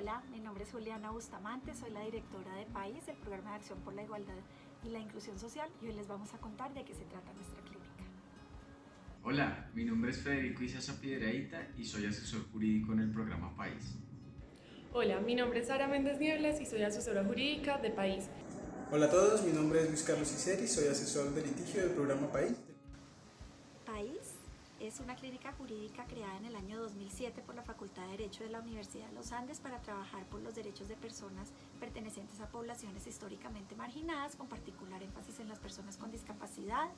Hola, mi nombre es Juliana Bustamante, soy la directora de PAIS, el Programa de Acción por la Igualdad y la Inclusión Social, y hoy les vamos a contar de qué se trata nuestra clínica. Hola, mi nombre es Federico Isaza Piedraíta y soy asesor jurídico en el programa PAIS. Hola, mi nombre es Sara Méndez Nieblas y soy asesora jurídica de PAIS. Hola a todos, mi nombre es Luis Carlos Iseri, soy asesor de litigio del programa PAIS. PAIS es una clínica jurídica creada en el año 2007 por la Facultad de Derecho de la Universidad de los Andes para trabajar por los derechos de personas pertenecientes a poblaciones históricamente marginadas, con particular énfasis en las personas con discapacidad,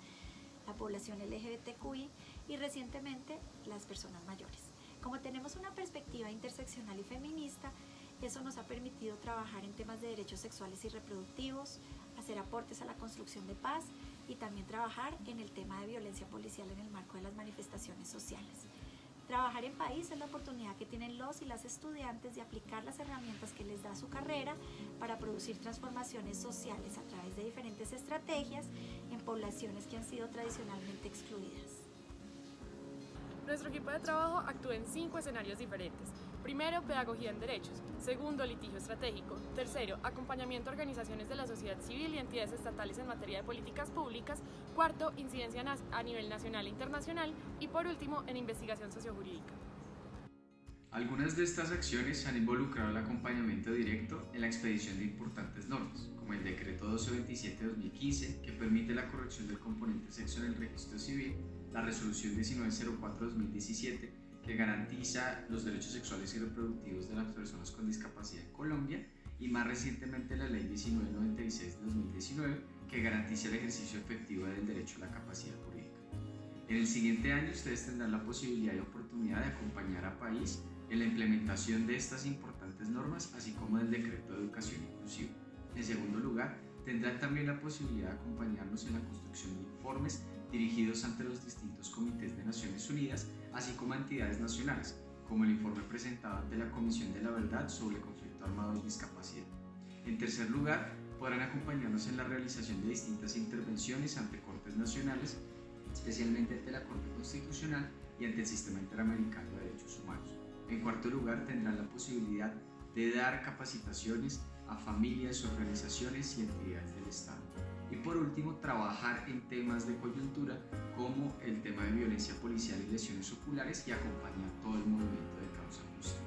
la población LGBTQI y recientemente las personas mayores. Como tenemos una perspectiva interseccional y feminista, eso nos ha permitido trabajar en temas de derechos sexuales y reproductivos, hacer aportes a la construcción de paz y también trabajar en el tema de violencia policial en el marco de las manifestaciones sociales. Trabajar en país es la oportunidad que tienen los y las estudiantes de aplicar las herramientas que les da su carrera para producir transformaciones sociales a través de diferentes estrategias en poblaciones que han sido tradicionalmente excluidas. Nuestro equipo de trabajo actúa en cinco escenarios diferentes. Primero, pedagogía en derechos. Segundo, litigio estratégico. Tercero, acompañamiento a organizaciones de la sociedad civil y entidades estatales en materia de políticas públicas. Cuarto, incidencia a nivel nacional e internacional. Y por último, en investigación sociojurídica. Algunas de estas acciones han involucrado el acompañamiento directo en la expedición de importantes normas, como el Decreto 1227-2015, que permite la corrección del componente sexo en el registro civil, la Resolución 1904-2017, que garantiza los derechos sexuales y reproductivos de las personas con discapacidad en Colombia, y más recientemente la Ley 1996-2019, que garantiza el ejercicio efectivo del derecho a la capacidad jurídica. En el siguiente año ustedes tendrán la posibilidad y oportunidad de acompañar a país en la implementación de estas importantes normas, así como del decreto de educación inclusiva. En segundo lugar, tendrán también la posibilidad de acompañarnos en la construcción de informes dirigidos ante los distintos comités de Naciones Unidas, así como entidades nacionales, como el informe presentado ante la Comisión de la Verdad sobre el conflicto armado y discapacidad. En tercer lugar, podrán acompañarnos en la realización de distintas intervenciones ante cortes nacionales, especialmente ante la Corte Constitucional y ante el Sistema Interamericano de Derechos Humanos. En cuarto lugar, tendrán la posibilidad de dar capacitaciones a familias, organizaciones y entidades del Estado. Y por último, trabajar en temas de coyuntura como el tema de violencia policial y lesiones oculares y acompañar todo el movimiento de causa justa.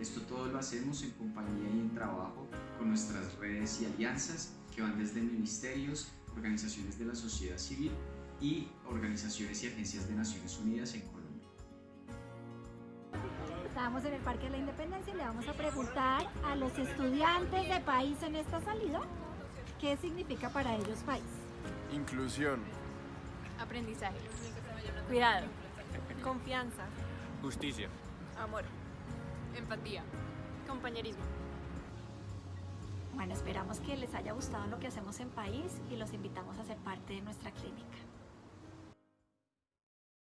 Esto todo lo hacemos en compañía y en trabajo con nuestras redes y alianzas que van desde ministerios, organizaciones de la sociedad civil y organizaciones y agencias de Naciones Unidas en Colombia. Estábamos en el Parque de la Independencia y le vamos a preguntar a los estudiantes de país en esta salida qué significa para ellos país. Inclusión. Aprendizaje. Cuidado. Confianza. Justicia. Amor. Empatía. Compañerismo. Bueno, esperamos que les haya gustado lo que hacemos en país y los invitamos a ser parte de nuestra clínica.